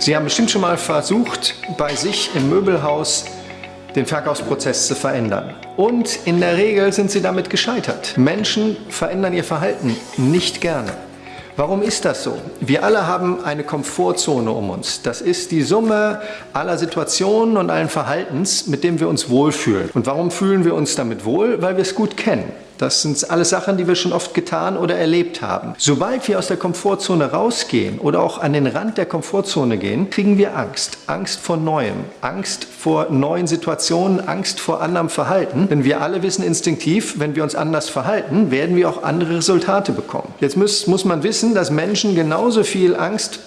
Sie haben bestimmt schon mal versucht, bei sich im Möbelhaus den Verkaufsprozess zu verändern. Und in der Regel sind Sie damit gescheitert. Menschen verändern ihr Verhalten nicht gerne. Warum ist das so? Wir alle haben eine Komfortzone um uns. Das ist die Summe aller Situationen und allen Verhaltens, mit dem wir uns wohlfühlen. Und warum fühlen wir uns damit wohl? Weil wir es gut kennen. Das sind alles Sachen, die wir schon oft getan oder erlebt haben. Sobald wir aus der Komfortzone rausgehen oder auch an den Rand der Komfortzone gehen, kriegen wir Angst. Angst vor Neuem, Angst vor neuen Situationen, Angst vor anderem Verhalten. Denn wir alle wissen instinktiv, wenn wir uns anders verhalten, werden wir auch andere Resultate bekommen. Jetzt muss, muss man wissen, dass Menschen genauso viel Angst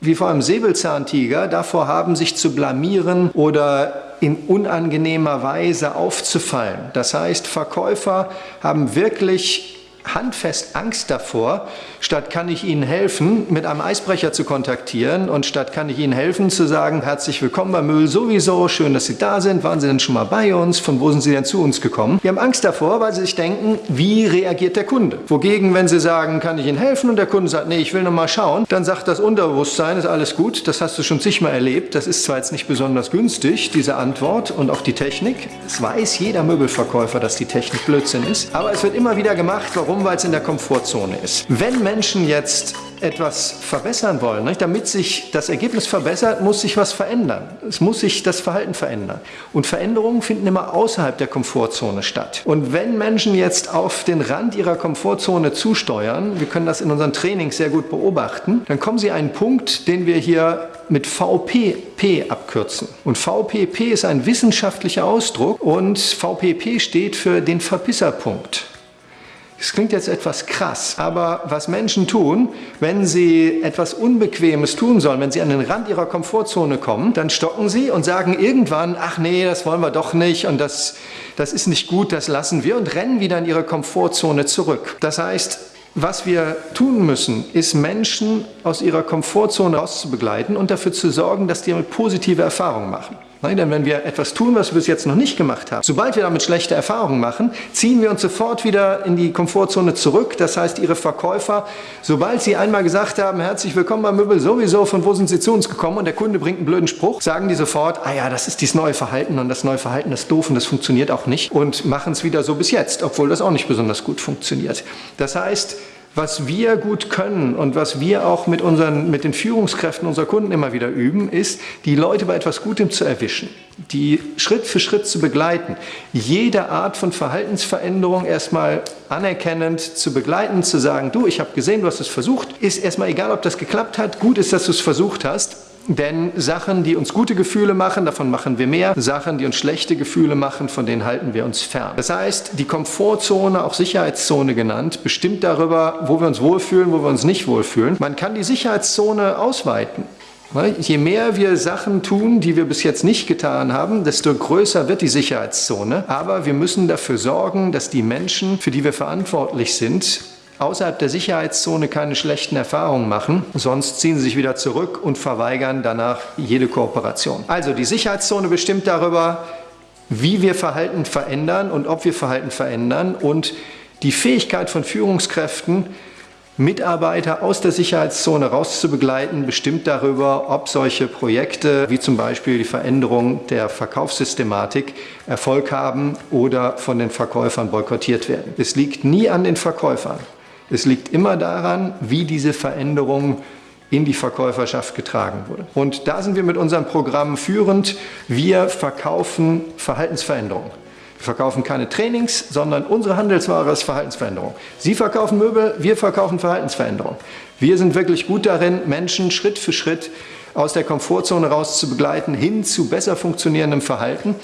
wie vor einem Säbelzahntiger davor haben, sich zu blamieren oder in unangenehmer Weise aufzufallen. Das heißt, Verkäufer haben wirklich handfest Angst davor, statt kann ich Ihnen helfen, mit einem Eisbrecher zu kontaktieren und statt kann ich Ihnen helfen, zu sagen, herzlich willkommen bei Müll sowieso, schön, dass Sie da sind, waren Sie denn schon mal bei uns, von wo sind Sie denn zu uns gekommen? Die haben Angst davor, weil sie sich denken, wie reagiert der Kunde? Wogegen, wenn Sie sagen, kann ich Ihnen helfen und der Kunde sagt, nee, ich will noch mal schauen, dann sagt das Unterbewusstsein, ist alles gut, das hast du schon zigmal erlebt, das ist zwar jetzt nicht besonders günstig, diese Antwort und auch die Technik, es weiß jeder Möbelverkäufer, dass die Technik Blödsinn ist, aber es wird immer wieder gemacht, warum? Warum? Weil es in der Komfortzone ist. Wenn Menschen jetzt etwas verbessern wollen, nicht? damit sich das Ergebnis verbessert, muss sich was verändern. Es muss sich das Verhalten verändern. Und Veränderungen finden immer außerhalb der Komfortzone statt. Und wenn Menschen jetzt auf den Rand ihrer Komfortzone zusteuern, wir können das in unseren Trainings sehr gut beobachten, dann kommen sie an einen Punkt, den wir hier mit VPP abkürzen. Und VPP ist ein wissenschaftlicher Ausdruck und VPP steht für den Verpisserpunkt. Es klingt jetzt etwas krass, aber was Menschen tun, wenn sie etwas Unbequemes tun sollen, wenn sie an den Rand ihrer Komfortzone kommen, dann stocken sie und sagen irgendwann, ach nee, das wollen wir doch nicht und das, das ist nicht gut, das lassen wir und rennen wieder in ihre Komfortzone zurück. Das heißt, was wir tun müssen, ist Menschen aus ihrer Komfortzone rauszubegleiten und dafür zu sorgen, dass die damit positive Erfahrungen machen. Nein, denn wenn wir etwas tun, was wir bis jetzt noch nicht gemacht haben, sobald wir damit schlechte Erfahrungen machen, ziehen wir uns sofort wieder in die Komfortzone zurück. Das heißt, Ihre Verkäufer, sobald Sie einmal gesagt haben, herzlich willkommen beim Möbel, sowieso, von wo sind Sie zu uns gekommen und der Kunde bringt einen blöden Spruch, sagen die sofort, ah ja, das ist dieses neue Verhalten und das neue Verhalten ist doof und das funktioniert auch nicht und machen es wieder so bis jetzt, obwohl das auch nicht besonders gut funktioniert. Das heißt, was wir gut können und was wir auch mit, unseren, mit den Führungskräften unserer Kunden immer wieder üben, ist, die Leute bei etwas Gutem zu erwischen, die Schritt für Schritt zu begleiten, jede Art von Verhaltensveränderung erstmal anerkennend zu begleiten, zu sagen, du, ich habe gesehen, du hast es versucht, ist erstmal egal, ob das geklappt hat, gut ist, dass du es versucht hast, denn Sachen, die uns gute Gefühle machen, davon machen wir mehr. Sachen, die uns schlechte Gefühle machen, von denen halten wir uns fern. Das heißt, die Komfortzone, auch Sicherheitszone genannt, bestimmt darüber, wo wir uns wohlfühlen, wo wir uns nicht wohlfühlen. Man kann die Sicherheitszone ausweiten. Je mehr wir Sachen tun, die wir bis jetzt nicht getan haben, desto größer wird die Sicherheitszone. Aber wir müssen dafür sorgen, dass die Menschen, für die wir verantwortlich sind, außerhalb der Sicherheitszone keine schlechten Erfahrungen machen, sonst ziehen sie sich wieder zurück und verweigern danach jede Kooperation. Also die Sicherheitszone bestimmt darüber, wie wir Verhalten verändern und ob wir Verhalten verändern und die Fähigkeit von Führungskräften, Mitarbeiter aus der Sicherheitszone rauszubegleiten, bestimmt darüber, ob solche Projekte wie zum Beispiel die Veränderung der Verkaufssystematik Erfolg haben oder von den Verkäufern boykottiert werden. Es liegt nie an den Verkäufern. Es liegt immer daran, wie diese Veränderung in die Verkäuferschaft getragen wurde. Und da sind wir mit unserem Programm führend. Wir verkaufen Verhaltensveränderungen. Wir verkaufen keine Trainings, sondern unsere Handelsware ist Verhaltensveränderung. Sie verkaufen Möbel, wir verkaufen Verhaltensveränderung. Wir sind wirklich gut darin, Menschen Schritt für Schritt aus der Komfortzone raus zu begleiten, hin zu besser funktionierendem Verhalten.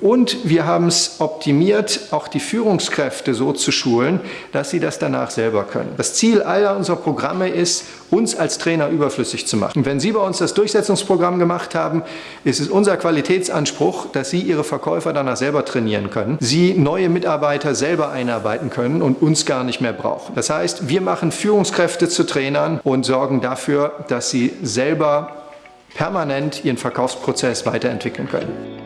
Und wir haben es optimiert, auch die Führungskräfte so zu schulen, dass sie das danach selber können. Das Ziel aller unserer Programme ist, uns als Trainer überflüssig zu machen. Und wenn Sie bei uns das Durchsetzungsprogramm gemacht haben, ist es unser Qualitätsanspruch, dass Sie Ihre Verkäufer danach selber trainieren können, Sie neue Mitarbeiter selber einarbeiten können und uns gar nicht mehr brauchen. Das heißt, wir machen Führungskräfte zu Trainern und sorgen dafür, dass sie selber permanent ihren Verkaufsprozess weiterentwickeln können.